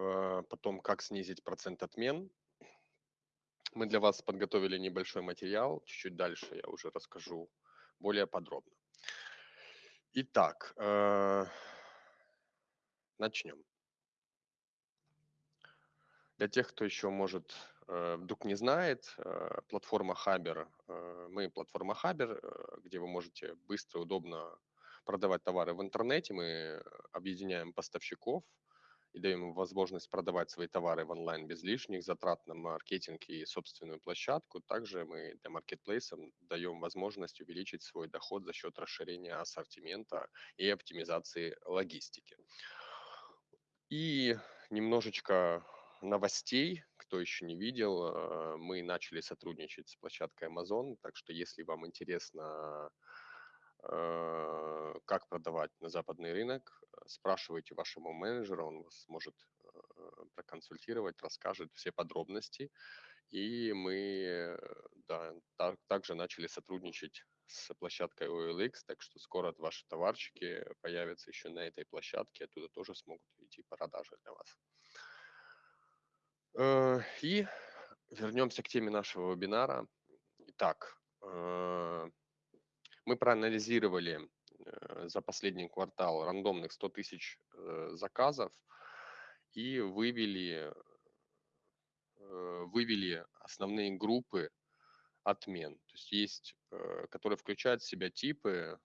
э, потом как снизить процент отмен. Мы для вас подготовили небольшой материал, чуть-чуть дальше я уже расскажу более подробно. Итак, э, начнем. Для тех, кто еще, может, э, вдруг не знает, платформа Хабер, мы платформа Хабер, где вы можете быстро, удобно продавать товары в интернете. Мы объединяем поставщиков и даем им возможность продавать свои товары в онлайн без лишних затрат на маркетинг и собственную площадку. Также мы для маркетплейсов даем возможность увеличить свой доход за счет расширения ассортимента и оптимизации логистики. И немножечко новостей, кто еще не видел, э, мы начали сотрудничать с площадкой Amazon, так что если вам интересно, как продавать на западный рынок, спрашивайте вашему менеджеру, он вас может э, проконсультировать, расскажет все подробности. И мы да, так, также начали сотрудничать с площадкой OLX, так что скоро ваши товарчики появятся еще на этой площадке, оттуда тоже смогут идти продажи для вас. Э, и вернемся к теме нашего вебинара. Итак, э, мы проанализировали э, за последний квартал рандомных 100 тысяч заказов и вывели, вывели основные группы отмен. То есть есть, которые включают в себя типы.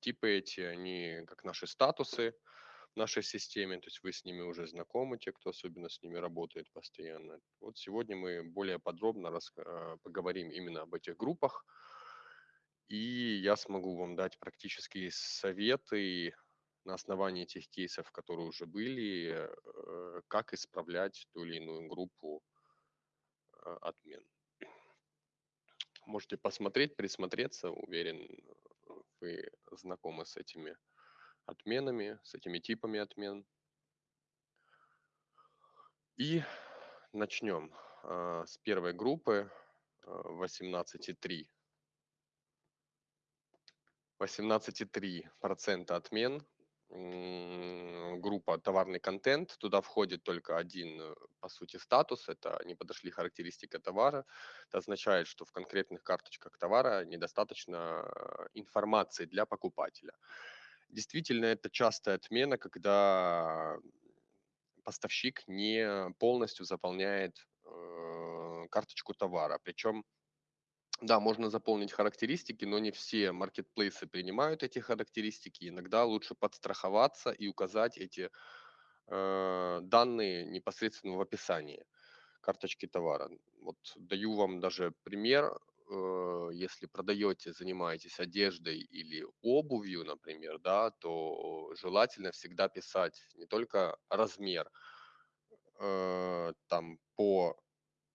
Типы эти, они как наши статусы, нашей системе, то есть вы с ними уже знакомы, те, кто особенно с ними работает постоянно. Вот сегодня мы более подробно поговорим именно об этих группах, и я смогу вам дать практические советы на основании тех кейсов, которые уже были, э, как исправлять ту или иную группу а, отмен. Можете посмотреть, присмотреться, уверен, вы знакомы с этими отменами, с этими типами отмен. И начнем э, с первой группы э, 18,3. 18,3% отмен. Группа товарный контент. Туда входит только один, э, по сути, статус. Это не подошли характеристика товара. Это означает, что в конкретных карточках товара недостаточно э, информации для покупателя. Действительно, это частая отмена, когда поставщик не полностью заполняет э, карточку товара. Причем, да, можно заполнить характеристики, но не все маркетплейсы принимают эти характеристики. Иногда лучше подстраховаться и указать эти э, данные непосредственно в описании карточки товара. Вот даю вам даже пример. Э, если продаете, занимаетесь одеждой или обувью, например, да, то желательно всегда писать не только размер э, там по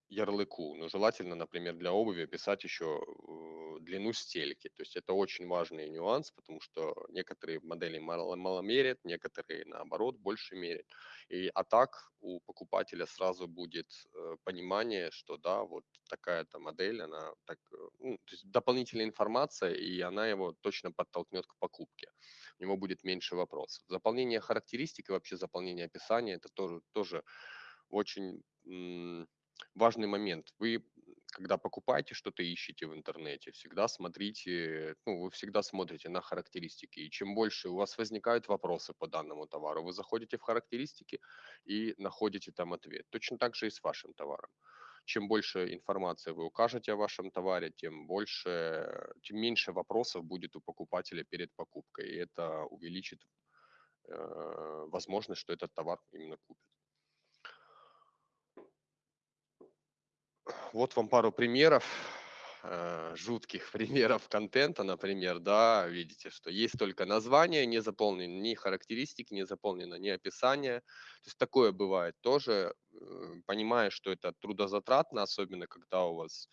ярлыку, но желательно, например, для обуви писать еще э, длину стельки. То есть это очень важный нюанс, потому что некоторые модели мало, мало мерят, некоторые наоборот больше мерят. И, а так у покупателя сразу будет э, понимание, что да, вот такая-то модель, она так, э, ну, то есть дополнительная информация, и она его точно подтолкнет к покупке. У него будет меньше вопросов. Заполнение характеристик и вообще заполнение описания, это тоже, тоже очень важный момент. Вы, когда покупаете что-то, ищете в интернете, всегда смотрите, ну, вы всегда смотрите на характеристики. И чем больше у вас возникают вопросы по данному товару, вы заходите в характеристики и находите там ответ. Точно так же и с вашим товаром. Чем больше информации вы укажете о вашем товаре, тем больше, тем меньше вопросов будет у покупателя перед покупкой. И это увеличит э, возможность, что этот товар именно купит. Вот вам пару примеров, э, жутких примеров контента, например, да, видите, что есть только название, не заполнено ни характеристики, не заполнено ни описание. То есть такое бывает тоже, э, понимая, что это трудозатратно, особенно когда у вас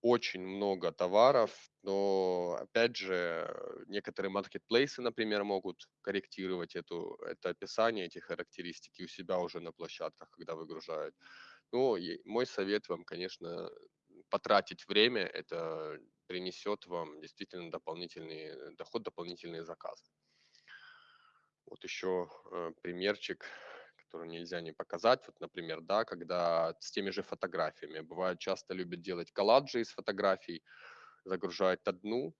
очень много товаров, но опять же некоторые маркетплейсы, например, могут корректировать эту, это описание, эти характеристики у себя уже на площадках, когда выгружают. Ну, мой совет вам, конечно, потратить время, это принесет вам действительно дополнительный доход, дополнительные заказы. Вот еще э, примерчик, который нельзя не показать. Вот, например, да, когда с теми же фотографиями. Бывает, часто любят делать колладжи из фотографий, загружают одну.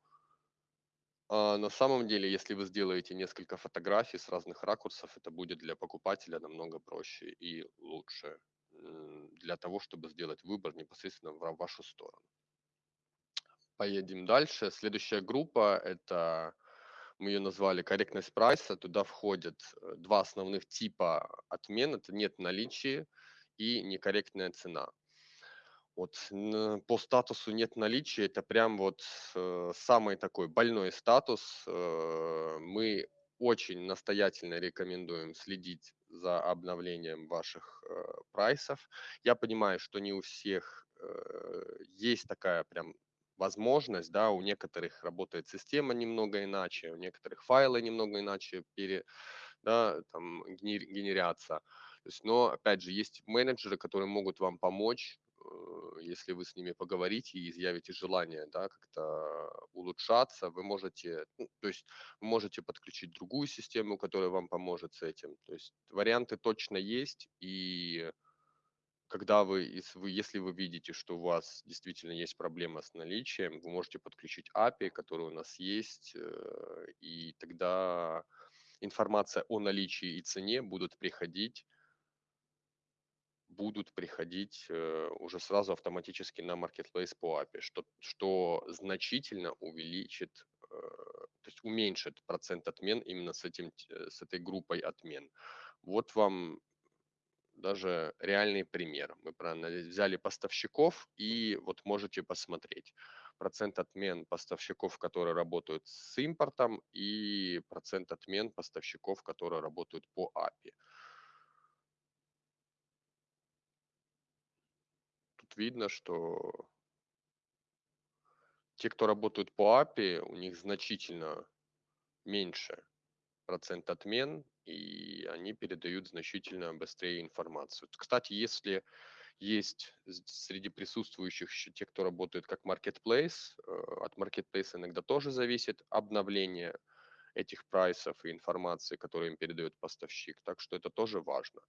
А на самом деле, если вы сделаете несколько фотографий с разных ракурсов, это будет для покупателя намного проще и лучше для того, чтобы сделать выбор непосредственно в вашу сторону. Поедем дальше. Следующая группа – это мы ее назвали корректность прайса. Туда входят э, два основных типа отмен. Это нет наличия и некорректная цена. Вот по статусу нет наличия, это прям вот э, самый такой больной статус. Э, мы очень настоятельно рекомендуем следить за обновлением ваших э, прайсов. Я понимаю, что не у всех э, есть такая прям возможность, да, у некоторых работает система немного иначе, у некоторых файлы немного иначе пере, да, там, генерятся. То есть, но, опять же, есть менеджеры, которые могут вам помочь, если вы с ними поговорите и изъявите желание, да, как-то улучшаться, вы можете, ну, то есть, можете подключить другую систему, которая вам поможет с этим. То есть, варианты точно есть, и когда вы, если вы, если вы видите, что у вас действительно есть проблема с наличием, вы можете подключить API, который у нас есть, э, и тогда информация о наличии и цене будут приходить будут приходить э, уже сразу автоматически на Marketplace по API, что, что значительно увеличит, э, то есть уменьшит процент отмен именно с, этим, с этой группой отмен. Вот вам даже реальный пример. Мы взяли поставщиков и вот можете посмотреть процент отмен поставщиков, которые работают с импортом и процент отмен поставщиков, которые работают по API. Видно, что те, кто работают по API, у них значительно меньше процент отмен, и они передают значительно быстрее информацию. Кстати, если есть среди присутствующих еще те, кто работает как marketplace, э, от marketplace иногда тоже зависит обновление этих прайсов и информации, которую им передает поставщик. Так что это тоже важно,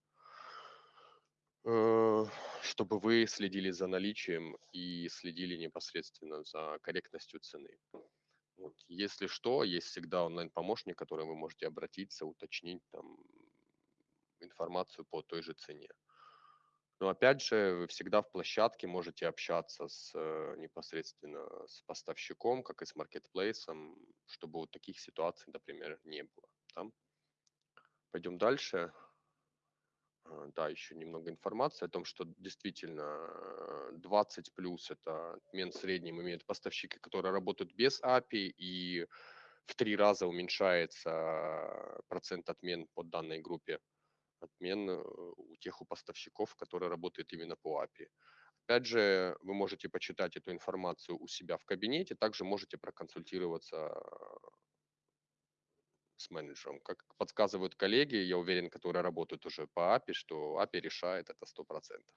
чтобы вы следили за наличием и следили непосредственно за корректностью цены. Вот, если что, есть всегда онлайн-помощник, к которому вы можете обратиться, уточнить там информацию по той же цене. Но опять же, вы всегда в площадке можете общаться с э, непосредственно с поставщиком, как и с маркетплейсом, чтобы вот таких ситуаций, например, не было. Да? Пойдем дальше. А, да, еще немного информации о том, что действительно 20 э, плюс это отмен в среднем имеют поставщики, которые работают без API, и в три раза уменьшается процент отмен по данной группе отмен э, у тех у поставщиков, которые работают именно по API. Опять же, вы можете почитать эту информацию у себя в кабинете, также можете проконсультироваться с менеджером. Как подсказывают коллеги, я уверен, которые работают уже по API, что API решает это 100%.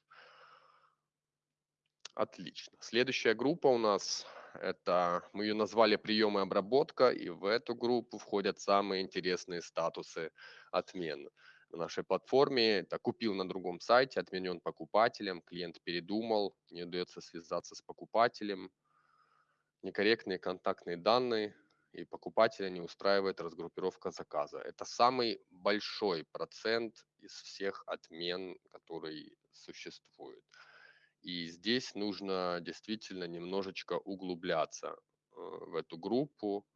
Отлично. Следующая группа у нас, это мы ее назвали прием и обработка, и в эту группу входят самые интересные статусы отмен на нашей платформе. Это купил на другом сайте, отменен покупателем, клиент передумал, не удается связаться с покупателем, некорректные контактные данные, и покупателя не устраивает разгруппировка заказа. Это самый большой процент из всех отмен, который существует. И здесь нужно действительно немножечко углубляться э, в эту группу,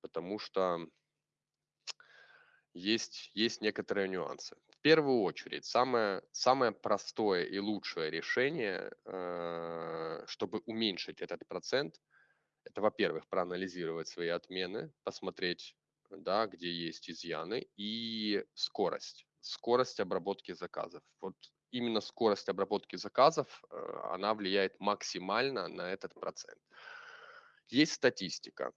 потому что есть, есть некоторые нюансы. В первую очередь, самое, самое простое и лучшее решение, э, чтобы уменьшить этот процент, это, во-первых, проанализировать свои отмены, посмотреть, да, где есть изъяны, и скорость. Скорость обработки заказов. Вот именно скорость обработки заказов, э, она влияет максимально на этот процент. Есть статистика.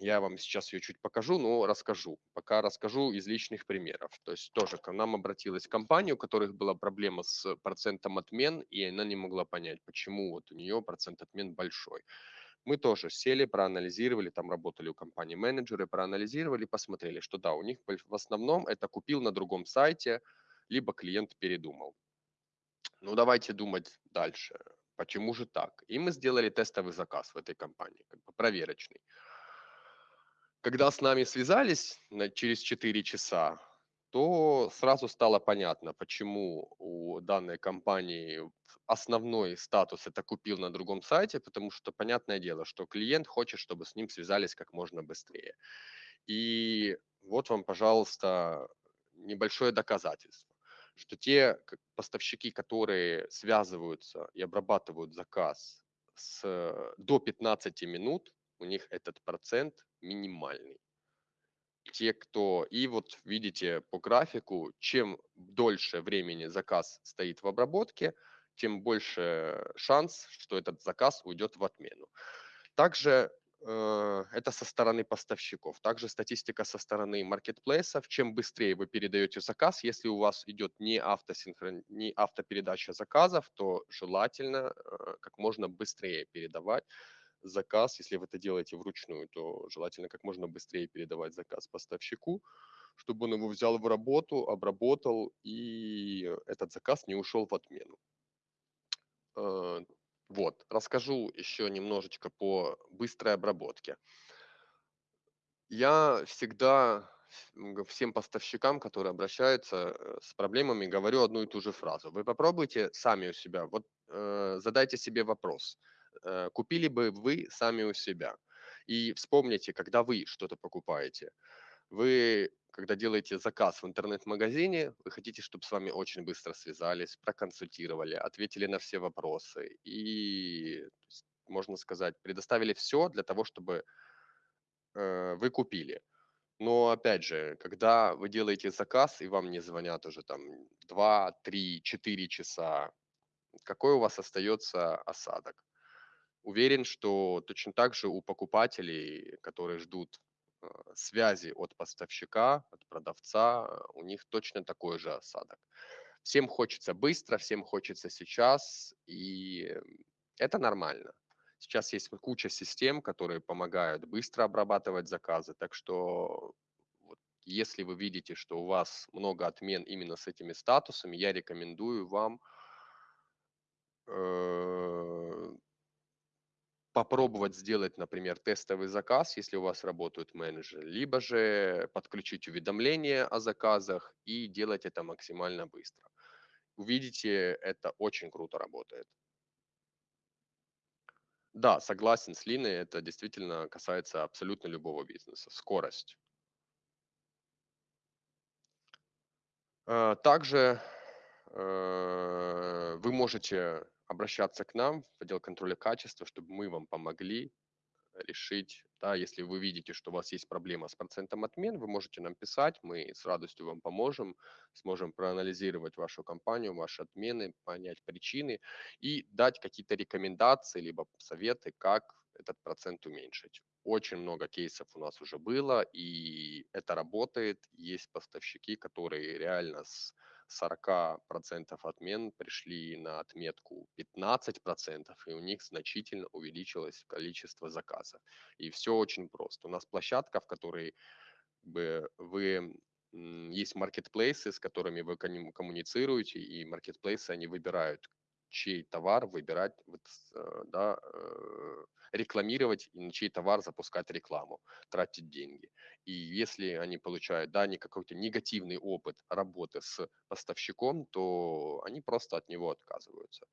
Я вам сейчас ее чуть покажу, но расскажу. Пока расскажу из личных примеров. То есть тоже к нам обратилась компания, у которых была проблема с процентом отмен, и она не могла понять, почему вот у нее процент отмен большой. Мы тоже сели, проанализировали, там работали у компании менеджеры, проанализировали, посмотрели, что да, у них в основном это купил на другом сайте, либо клиент передумал. Ну, давайте думать дальше. Почему же так? И мы сделали тестовый заказ в этой компании, как бы проверочный. Когда с нами связались на, через 4 часа, то сразу стало понятно, почему у данной компании основной статус это купил на другом сайте, потому что понятное дело, что клиент хочет, чтобы с ним связались как можно быстрее. И вот вам, пожалуйста, небольшое доказательство, что те поставщики, которые связываются и обрабатывают заказ с, до 15 минут, у них этот процент минимальный те, кто... И вот видите по графику, чем дольше времени заказ стоит в обработке, тем больше шанс, что этот заказ уйдет в отмену. Также э, это со стороны поставщиков. Также статистика со стороны маркетплейсов. Чем быстрее вы передаете заказ, если у вас идет не, автосинхрон... не автопередача заказов, то желательно э, как можно быстрее передавать заказ, если вы это делаете вручную, то желательно как можно быстрее передавать заказ поставщику, чтобы он его взял в работу, обработал, и этот заказ не ушел в отмену. Э, вот, расскажу еще немножечко по быстрой обработке. Я всегда всем поставщикам, которые обращаются э, с проблемами, говорю одну и ту же фразу. Вы попробуйте сами у себя, вот э, задайте себе вопрос – купили бы вы сами у себя. И вспомните, когда вы что-то покупаете, вы, когда делаете заказ в интернет-магазине, вы хотите, чтобы с вами очень быстро связались, проконсультировали, ответили на все вопросы и, можно сказать, предоставили все для того, чтобы э, вы купили. Но опять же, когда вы делаете заказ и вам не звонят уже там 2, 3, 4 часа, какой у вас остается осадок? Уверен, что точно так же у покупателей, которые ждут э, связи от поставщика, от продавца, у них точно такой же осадок. Всем хочется быстро, всем хочется сейчас, и это нормально. Сейчас есть куча систем, которые помогают быстро обрабатывать заказы, так что если вы видите, что у вас много отмен именно с этими статусами, я рекомендую вам э, попробовать сделать, например, тестовый заказ, если у вас работают менеджеры, либо же подключить уведомления о заказах и делать это максимально быстро. Увидите, это очень круто работает. Да, согласен с Линой, это действительно касается абсолютно любого бизнеса. Скорость. Э, также э, вы можете обращаться к нам в отдел контроля качества, чтобы мы вам помогли решить, да, если вы видите, что у вас есть проблема с процентом отмен, вы можете нам писать, мы с радостью вам поможем, сможем проанализировать вашу компанию, ваши отмены, понять причины и дать какие-то рекомендации, либо советы, как этот процент уменьшить. Очень много кейсов у нас уже было, и это работает. Есть поставщики, которые реально с 40% отмен пришли на отметку 15%, и у них значительно увеличилось количество заказов. И все очень просто. У нас площадка, в которой бы вы есть маркетплейсы, с которыми вы коммуницируете, и маркетплейсы, они выбирают, чей товар выбирать, э, да, э, рекламировать и на чей товар запускать рекламу, тратить деньги. И если они получают, да, не какой-то негативный опыт работы с поставщиком, то они просто от него отказываются.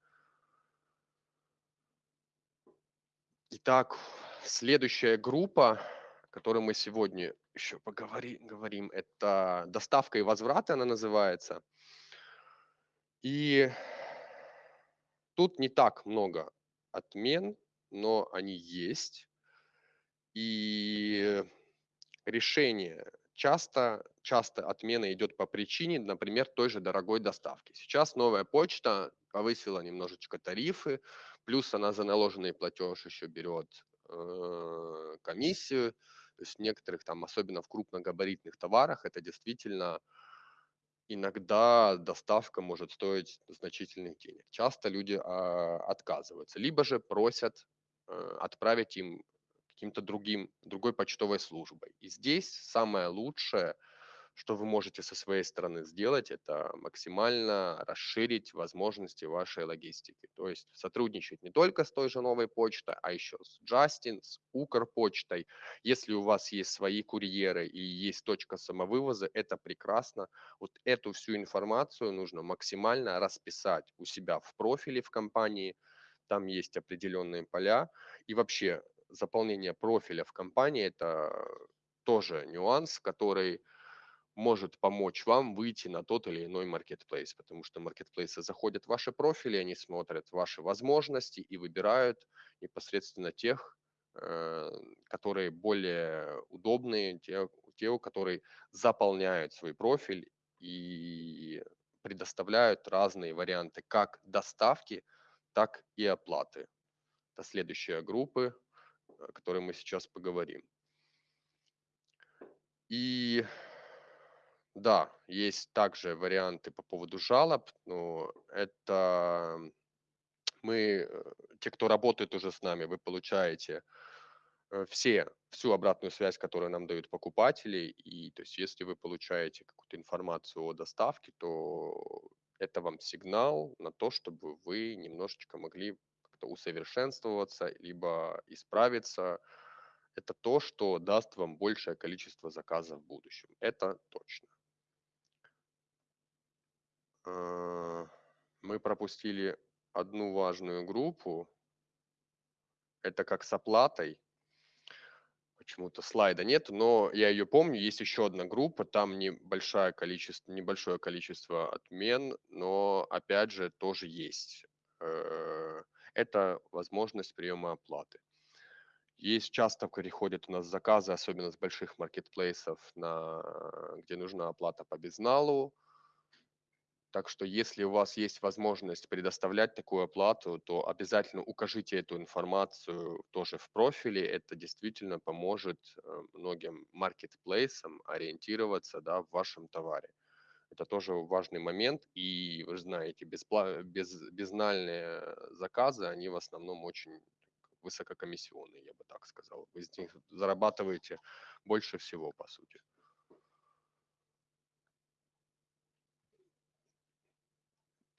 Итак, следующая группа, о которой мы сегодня еще поговорим, говорим, это доставка и возврат, она называется. И тут не так много отмен, но они есть. И решение часто, часто отмена идет по причине, например, той же дорогой доставки. Сейчас новая почта повысила немножечко тарифы, плюс она за наложенный платеж еще берет э, комиссию. То есть в некоторых там, особенно в крупногабаритных товарах, это действительно иногда доставка может стоить значительных денег. Часто люди э, отказываются, либо же просят э, отправить им каким-то другим, другой почтовой службой. И здесь самое лучшее – что вы можете со своей стороны сделать, это максимально расширить возможности вашей логистики. То есть сотрудничать не только с той же новой почтой, а еще с Justin, с Укрпочтой. Если у вас есть свои курьеры и есть точка самовывоза, это прекрасно. Вот эту всю информацию нужно максимально расписать у себя в профиле в компании. Там есть определенные поля. И вообще заполнение профиля в компании – это тоже нюанс, который может помочь вам выйти на тот или иной маркетплейс, потому что маркетплейсы заходят в ваши профили, они смотрят ваши возможности и выбирают непосредственно тех, э, которые более удобные, те, те, которые заполняют свой профиль и предоставляют разные варианты как доставки, так и оплаты. Это следующая группа, о которой мы сейчас поговорим. И да, есть также варианты по поводу жалоб, но это мы, э, те, кто работает уже с нами, вы получаете э, все, всю обратную связь, которую нам дают покупатели. И то есть если вы получаете какую-то информацию о доставке, то это вам сигнал на то, чтобы вы немножечко могли как-то усовершенствоваться, либо исправиться. Это то, что даст вам большее количество заказов в будущем. Это точно. Э, мы пропустили одну важную группу. Это как с оплатой. Почему-то слайда нет, но я ее помню. Есть еще одна группа, там небольшое количество, небольшое количество отмен, но опять же тоже есть. Э, это возможность приема оплаты. Есть часто приходят у нас заказы, особенно с больших маркетплейсов, на, где нужна оплата по безналу, так что если у вас есть возможность предоставлять такую оплату, то обязательно укажите эту информацию тоже в профиле. Это действительно поможет э, многим маркетплейсам ориентироваться да, в вашем товаре. Это тоже важный момент. И вы знаете, беспла- без, безнальные заказы, они в основном очень высококомиссионные, я бы так сказал. Вы из них зарабатываете больше всего, по сути.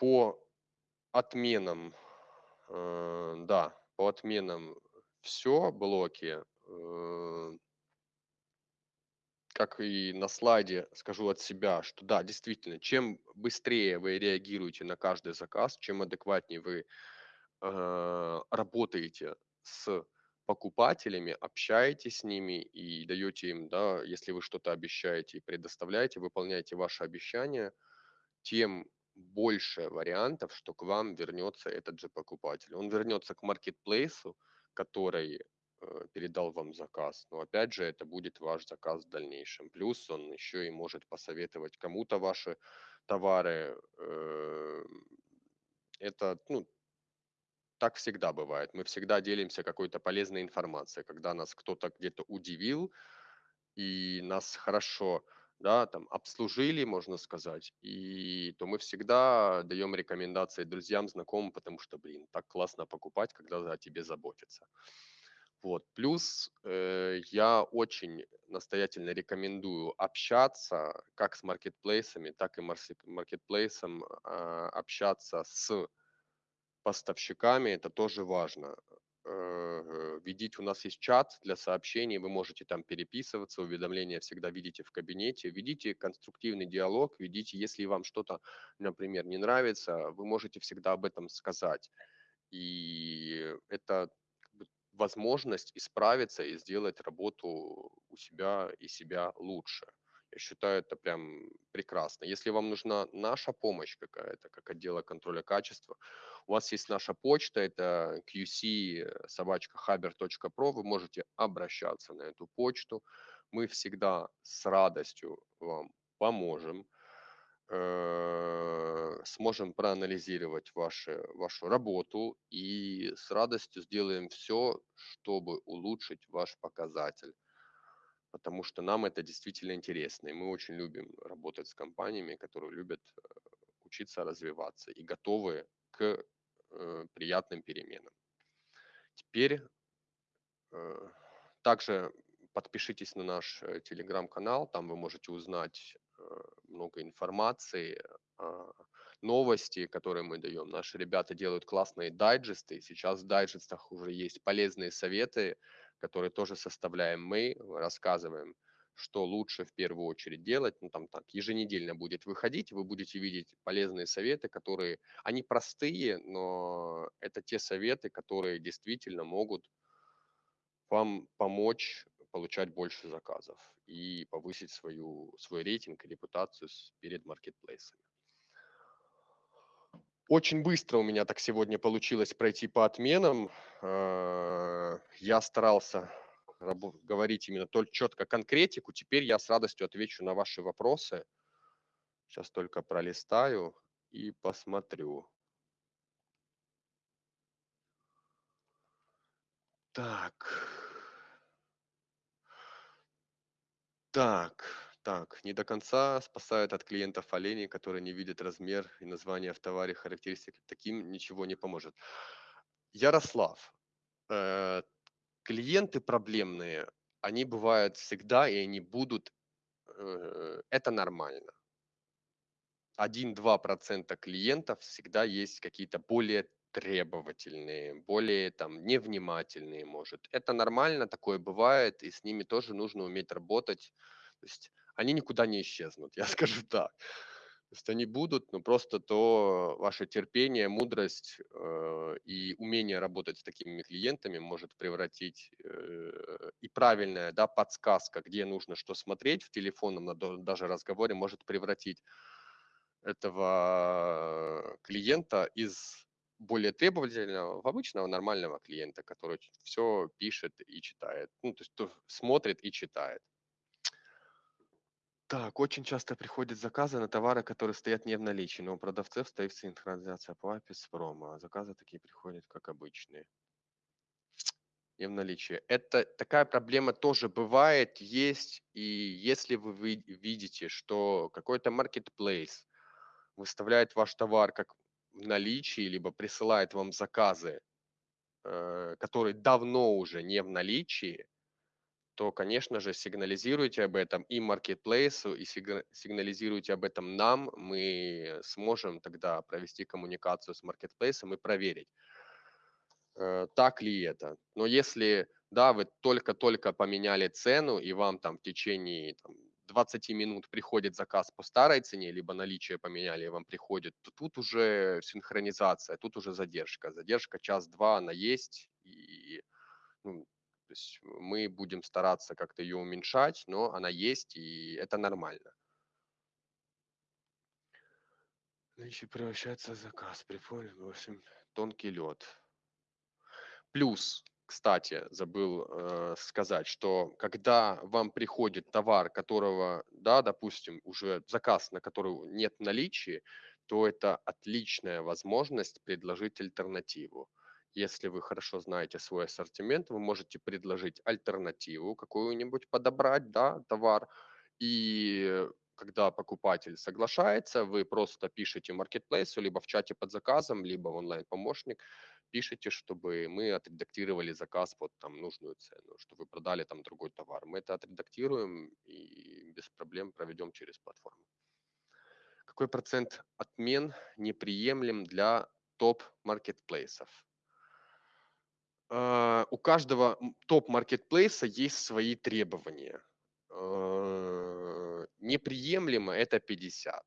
По отменам, э, да, по отменам все блоки, э, как и на слайде скажу от себя, что да, действительно, чем быстрее вы реагируете на каждый заказ, чем адекватнее вы э, работаете с покупателями, общаетесь с ними и даете им, да, если вы что-то обещаете и предоставляете, выполняете ваши обещания, тем больше вариантов, что к вам вернется этот же покупатель. Он вернется к маркетплейсу, который э, передал вам заказ. Но опять же, это будет ваш заказ в дальнейшем. Плюс он еще и может посоветовать кому-то ваши товары. Э, это, ну, так всегда бывает. Мы всегда делимся какой-то полезной информацией, когда нас кто-то где-то удивил, и нас хорошо да, там обслужили, можно сказать, и то мы всегда даем рекомендации друзьям, знакомым, потому что, блин, так классно покупать, когда о тебе заботятся. Вот. Плюс э, я очень настоятельно рекомендую общаться как с маркетплейсами, так и маркетплейсом э, общаться с поставщиками. Это тоже важно. Э, видите, у нас есть чат для сообщений, вы можете там переписываться, уведомления всегда видите в кабинете, ведите конструктивный диалог, ведите, если вам что-то, например, не нравится, вы можете всегда об этом сказать. И это возможность исправиться и сделать работу у себя и себя лучше. Я считаю, это прям прекрасно. Если вам нужна наша помощь какая-то, как отдела контроля качества, у вас есть наша почта, это qc собачка haber.pro, вы можете обращаться на эту почту. Мы всегда с радостью вам поможем, э, сможем проанализировать ваши, вашу работу и с радостью сделаем все, чтобы улучшить ваш показатель потому что нам это действительно интересно, и мы очень любим работать с компаниями, которые любят э, учиться развиваться и готовы к э, приятным переменам. Теперь Э, также подпишитесь на наш э, телеграм-канал, там вы можете узнать э, много информации, а, новости, которые мы даем. Наши ребята делают классные дайджесты. Сейчас в дайджестах уже есть полезные советы, которые тоже составляем мы, рассказываем, что лучше в первую очередь делать. Ну, там так, еженедельно будет выходить, вы будете видеть полезные советы, которые, они простые, но это те советы, которые действительно могут вам помочь получать больше заказов и повысить свою, свой рейтинг и репутацию перед маркетплейсами. Очень быстро у меня так сегодня получилось пройти по отменам. Э, я старался говорить именно только четко конкретику. Теперь я с радостью отвечу на ваши вопросы. Сейчас только пролистаю и посмотрю. Так. Так, так, не до конца спасают от клиентов оленей, которые не видят размер и название в товаре, характеристики. Таким ничего не поможет. Ярослав, э, клиенты проблемные, они бывают всегда, и они будут, э, это нормально. 1-2% клиентов всегда есть какие-то более требовательные, более там невнимательные, может. Это нормально, такое бывает, и с ними тоже нужно уметь работать. То есть они никуда не исчезнут, я скажу так. Есть они будут, но просто то ваше терпение, мудрость э, и умение работать с такими клиентами может превратить э, и правильная да, подсказка, где нужно что смотреть в телефонном даже разговоре, может превратить этого клиента из более требовательного в обычного нормального клиента, который все пишет и читает. Ну, то есть то смотрит и читает. Так, очень часто приходят заказы на товары, которые стоят не в наличии, но у продавцов стоит синхронизация по API с промо, а заказы такие приходят, как обычные. Не в наличии. Это такая проблема тоже бывает, есть, и если вы видите, что какой-то marketplace выставляет ваш товар как в наличии, либо присылает вам заказы, э, которые давно уже не в наличии, то, конечно же, сигнализируйте об этом и маркетплейсу, и сигнализируйте об этом нам. Мы сможем тогда провести коммуникацию с маркетплейсом и проверить, э, так ли это. Но если, да, вы только-только поменяли цену, и вам там в течение там, 20 минут приходит заказ по старой цене, либо наличие поменяли, и вам приходит, то тут уже синхронизация, тут уже задержка. Задержка час-два, она есть, и ну, то есть мы будем стараться как-то ее уменьшать, но она есть, и это нормально. Наличие превращается в заказ. Прикольно, в общем, тонкий лед. Плюс кстати, забыл э, сказать, что когда вам приходит товар, которого, да, допустим, уже заказ, на который нет наличия, то это отличная возможность предложить альтернативу. Если вы хорошо знаете свой ассортимент, вы можете предложить альтернативу какую-нибудь, подобрать, да, товар, и когда покупатель соглашается, вы просто пишете маркетплейсу, либо в чате под заказом, либо в онлайн-помощник, пишите, чтобы мы отредактировали заказ под там нужную цену, что вы продали там другой товар. Мы это отредактируем и без проблем проведем через платформу. Какой процент отмен неприемлем для топ-маркетплейсов? У каждого топ-маркетплейса есть свои требования. Uh, неприемлемо это 50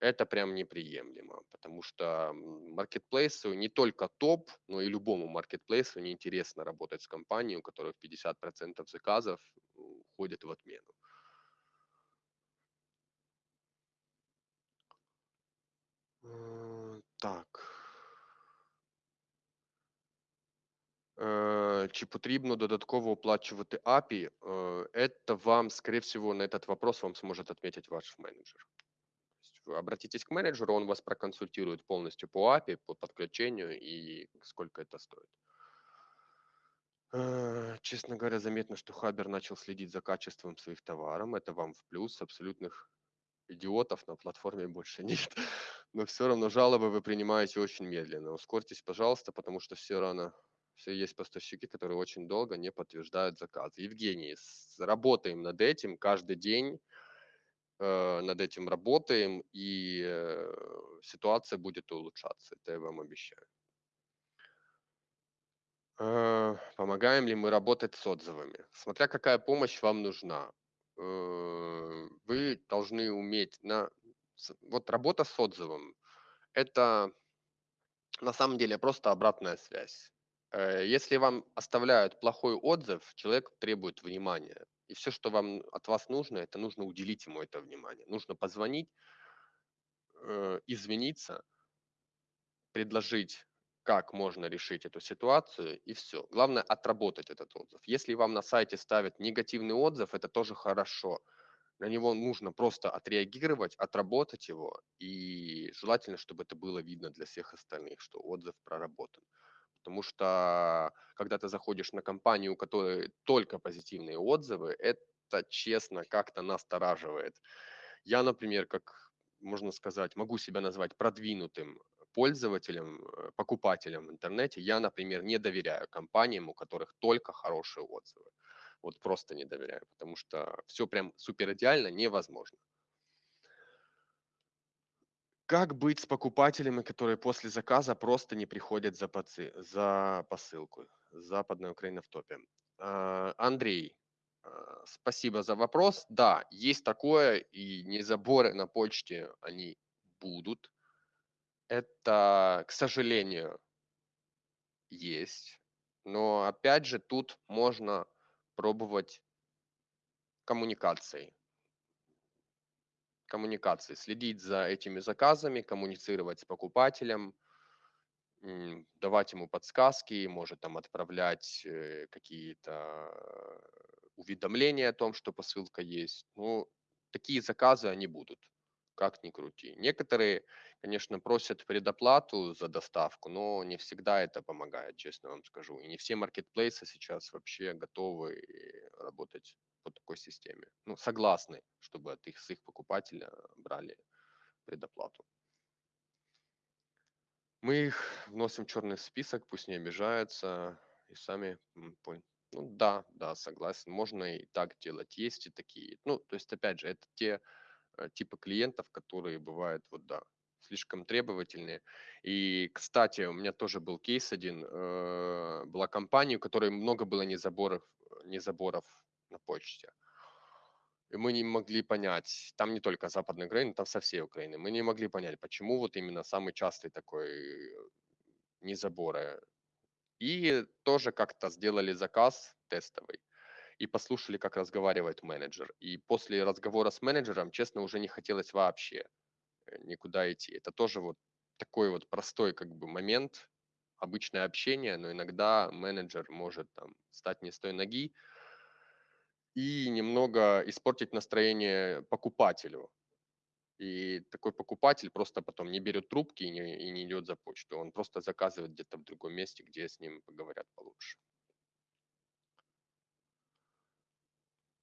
это прям неприемлемо, потому что маркетплейсу не только топ, но и любому маркетплейсу неинтересно работать с компанией, у которой 50% заказов уходит в отмену. Э, так. Чи потрібно додатково оплачувати API? Это вам, скорее всего, на этот вопрос вам сможет отметить ваш менеджер обратитесь к менеджеру, он вас проконсультирует полностью по API, по подключению и сколько это стоит. Э, честно говоря, заметно, что Хабер начал следить за качеством своих товаров. Это вам в плюс. Абсолютных идиотов на платформе больше нет. Но все равно жалобы вы принимаете очень медленно. Ускорьтесь, пожалуйста, потому что все равно Все есть поставщики, которые очень долго не подтверждают заказы. Евгений, работаем над этим каждый день, э, над этим работаем, и э, ситуация будет улучшаться, это я вам обещаю. Э, помогаем ли мы работать с отзывами? Смотря какая помощь вам нужна. Э, вы должны уметь на... Вот работа с отзывом – это на самом деле просто обратная связь. Э, если вам оставляют плохой отзыв, человек требует внимания. И все, что вам от вас нужно, это нужно уделить ему это внимание. Нужно позвонить, извиниться, предложить как можно решить эту ситуацию, и все. Главное отработать этот отзыв. Если вам на сайте ставят негативный отзыв, это тоже хорошо. На него нужно просто отреагировать, отработать его, и желательно, чтобы это было видно для всех остальных, что отзыв проработан. Потому что когда ты заходишь на компанию, у которой только позитивные отзывы, это честно как-то настораживает. Я, например, как можно сказать, могу себя назвать продвинутым пользователям, э, покупателям в интернете я, например, не доверяю компаниям, у которых только хорошие отзывы. Вот просто не доверяю, потому что все прям супер идеально невозможно. Как быть с покупателями, которые после заказа просто не приходят за, поци... за посылку? Западная Украина в топе. А, Андрей, а, спасибо за вопрос. Да, есть такое, и не заборы на почте, они будут это, к сожалению, есть. Но опять же, тут можно пробовать коммуникацией. Коммуникации. Следить за этими заказами, коммуницировать с покупателем, давать ему подсказки, может там отправлять э, какие-то уведомления о том, что посылка есть. Ну, такие заказы, они будут как ни крути. Некоторые, конечно, просят предоплату за доставку, но не всегда это помогает, честно вам скажу. И не все маркетплейсы сейчас вообще готовы работать по такой системе. Ну, согласны, чтобы от их, с их покупателя брали предоплату. Мы их вносим в черный список, пусть не обижаются и сами. Ну да, да, согласен. Можно и так делать. Есть и такие. Ну, то есть, опять же, это те Э, типа клиентов, которые бывают, вот да, слишком требовательные. И, кстати, у меня тоже был кейс один. Э, была компания, у которой много было незаборов, незаборов на почте. И мы не могли понять, там не только Западная Украина, там со всей Украины, мы не могли понять, почему вот именно самый частый такой незаборы. И тоже как-то сделали заказ тестовый и послушали, как разговаривает менеджер. И после разговора с менеджером, честно, уже не хотелось вообще э, никуда идти. Это тоже вот такой вот простой как бы момент, обычное общение, но иногда менеджер может там стать не с той ноги и немного испортить настроение покупателю. И такой покупатель просто потом не берет трубки и не, и не идет за почту. Он просто заказывает где-то в другом месте, где с ним поговорят получше.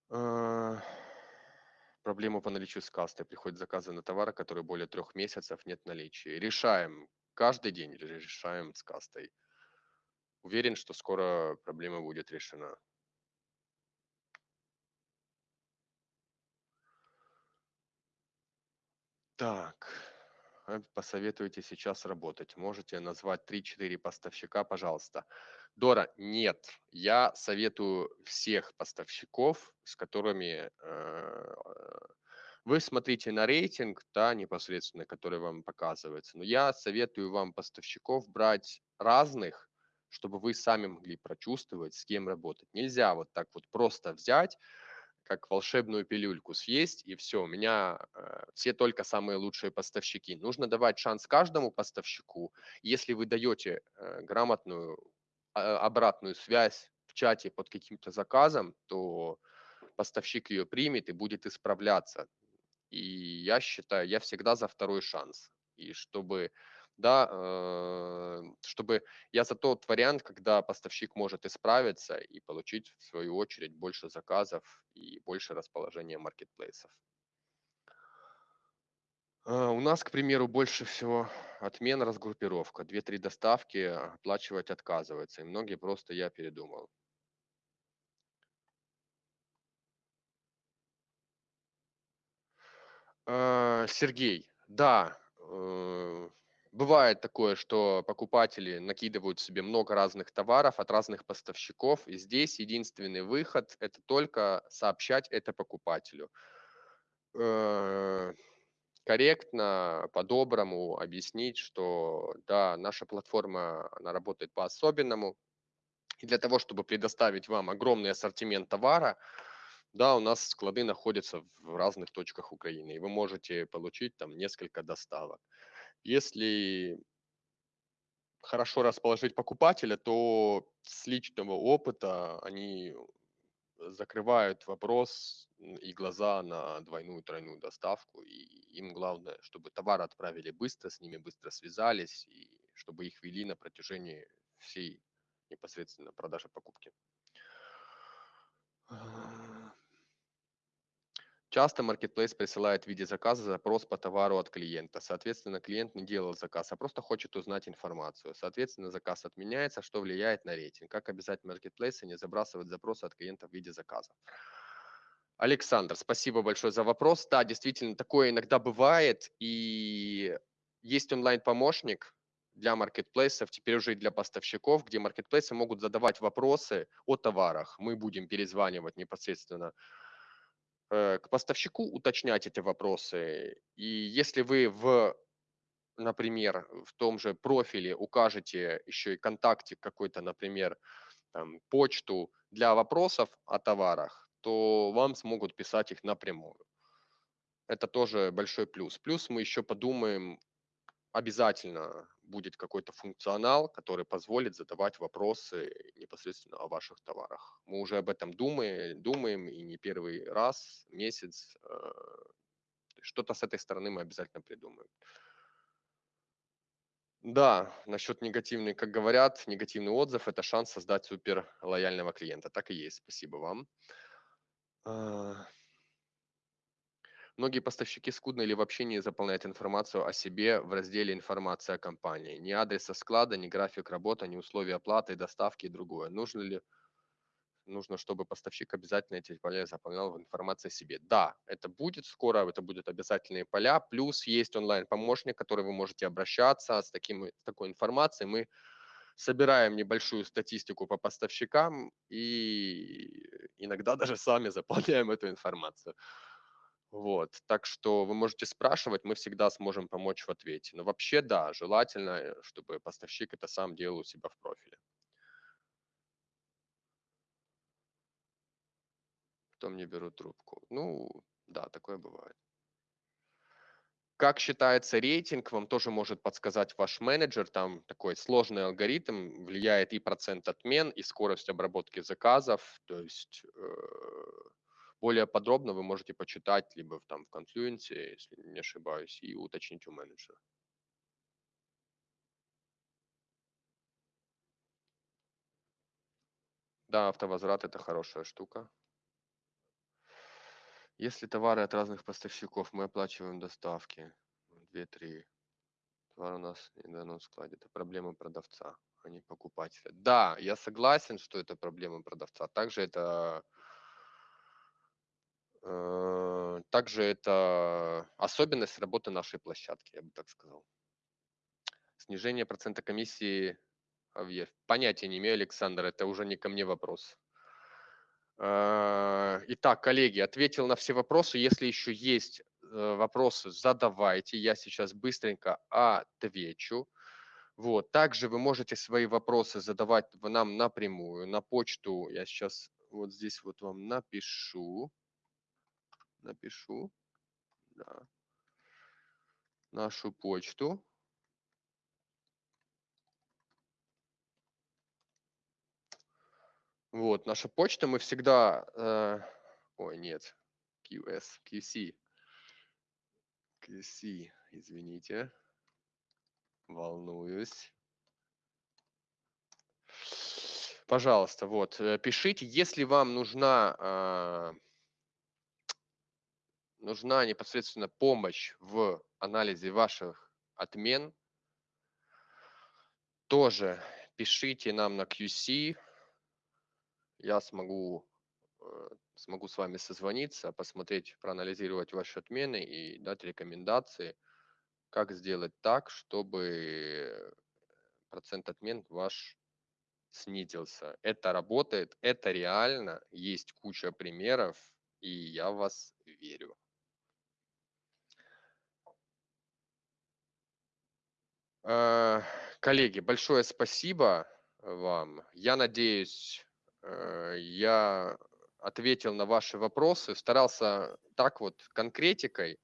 А, проблема по наличию с касты. Приходят заказы на товары, которые более трех месяцев нет наличия. Решаем. Каждый день решаем с. Уверен, что скоро проблема будет решена. Так, посоветуете сейчас работать? Можете назвать 3-4 поставщика, пожалуйста. Дора, нет. Я советую всех поставщиков, с которыми э, вы смотрите на рейтинг, да, непосредственно, который вам показывается. Но я советую вам поставщиков брать разных, чтобы вы сами могли прочувствовать, с кем работать. Нельзя вот так вот просто взять, как волшебную пилюльку съесть, и все, у меня э, все только самые лучшие поставщики. Нужно давать шанс каждому поставщику. Если вы даете э, грамотную а, обратную связь в чате под каким-то заказом, то поставщик ее примет и будет исправляться. И я считаю, я всегда за второй шанс. И чтобы, да, э, чтобы я за тот вариант, когда поставщик может исправиться и получить, в свою очередь, больше заказов и больше расположения маркетплейсов. Э, у нас, к примеру, больше всего отмена, разгруппировка. Две-три доставки оплачивать отказывается. И многие просто я передумал. Э, Сергей, да, бывает такое, что покупатели накидывают себе много разных товаров от разных поставщиков, и здесь единственный выход– это только сообщать это покупателю. Э, корректно, по-доброму объяснить, что да, наша платформа, она работает по-особенному, и для того, чтобы предоставить вам огромный ассортимент товара, да, у нас склады находятся в разных точках Украины, и вы можете получить там несколько доставок. Если хорошо расположить покупателя, то с личного опыта они закрывают вопрос и глаза на двойную, тройную доставку. И им главное, чтобы товар отправили быстро, с ними быстро связались, и чтобы их вели на протяжении всей непосредственно продажи покупки. Часто Marketplace присылает в виде заказа запрос по товару от клиента. Соответственно, клиент не делал заказ, а просто хочет узнать информацию. Соответственно, заказ отменяется, что влияет на рейтинг. Как обязать Marketplace не забрасывать запросы от клиента в виде заказа? Александр, спасибо большое за вопрос. Да, действительно, такое иногда бывает. И есть онлайн-помощник для маркетплейсов, теперь уже и для поставщиков, где маркетплейсы могут задавать вопросы о товарах. Мы будем перезванивать непосредственно к поставщику уточнять эти вопросы. И если вы в, например, в том же профиле укажете еще и контактик какой-то, например, там, почту для вопросов о товарах, то вам смогут писать их напрямую. Это тоже большой плюс. Плюс мы еще подумаем обязательно будет какой-то функционал, который позволит задавать вопросы непосредственно о ваших товарах. Мы уже об этом думаем, думаем и не первый раз, месяц. Э, что-то с этой стороны мы обязательно придумаем. Да, насчет негативный, как говорят, негативный отзыв – это шанс создать супер лояльного клиента. Так и есть. Спасибо вам. Многие поставщики скудно или вообще не заполняют информацию о себе в разделе «Информация о компании». Ни адреса склада, ни график работы, ни условия оплаты, доставки и другое. Нужно ли нужно, чтобы поставщик обязательно эти поля заполнял в информации о себе. Да, это будет скоро, это будут обязательные поля, плюс есть онлайн-помощник, который вы можете обращаться с, таким, с такой информацией. Мы собираем небольшую статистику по поставщикам и иногда даже сами заполняем эту информацию. Вот, так что вы можете спрашивать, мы всегда сможем помочь в ответе. Но вообще, да, желательно, э, чтобы поставщик это сам делал у себя в профиле. Потом не берут трубку. Ну, да, такое бывает. Как считается рейтинг, вам тоже может подсказать ваш менеджер. Там такой сложный алгоритм, влияет и процент отмен, и скорость обработки заказов. То есть э, более подробно вы можете почитать либо там в Confluence, если не ошибаюсь, и уточнить у менеджера. Да, автовозврат – это хорошая штука. Если товары от разных поставщиков, мы оплачиваем доставки. 2-3. Товар у нас не на данном складе. Это проблема продавца, а не покупателя. Да, я согласен, что это проблема продавца. Также это также это особенность работы нашей площадки, я бы так сказал. Снижение процента комиссии, понятия не имею, Александр, это уже не ко мне вопрос. Э, итак, коллеги, ответил на все вопросы. Если еще есть э, вопросы, задавайте. Я сейчас быстренько отвечу. Вот. Также вы можете свои вопросы задавать нам напрямую на почту. Я сейчас вот здесь вот вам напишу напишу да, нашу почту. Вот, наша почта, мы всегда... Э, ой, нет, QS, QC. QC, извините. Волнуюсь. Пожалуйста, вот, э, пишите, если вам нужна э, нужна непосредственно помощь в анализе ваших отмен, тоже пишите нам на QC. Я смогу, э, смогу с вами созвониться, посмотреть, проанализировать ваши отмены и дать рекомендации, как сделать так, чтобы процент отмен ваш снизился. Это работает, это реально, есть куча примеров, и я вас верю. Э, Коллеги, большое спасибо вам. Я надеюсь, э, я ответил на ваши вопросы, старался так вот конкретикой.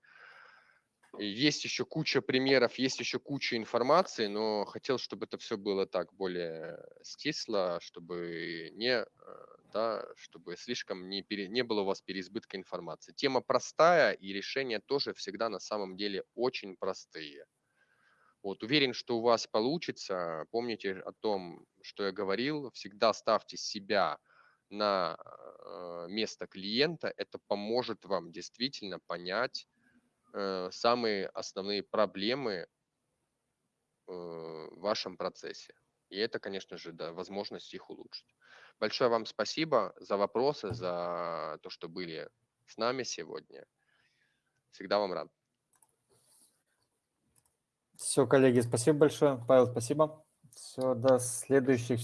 Есть еще куча примеров, есть еще куча информации, но хотел, чтобы это все было так более стисло, чтобы не, да, чтобы слишком не, пере, не было у вас переизбытка информации. Тема простая, и решения тоже всегда на самом деле очень простые. Вот, уверен, что у вас получится. Помните о том, что я говорил. Всегда ставьте себя на э, место клиента. Это поможет вам действительно понять э, самые основные проблемы э, в вашем процессе. И это, конечно же, да, возможность их улучшить. Большое вам спасибо за вопросы, за то, что были с нами сегодня. Всегда вам рад. Все, коллеги, спасибо большое. Павел, спасибо. Все, до следующих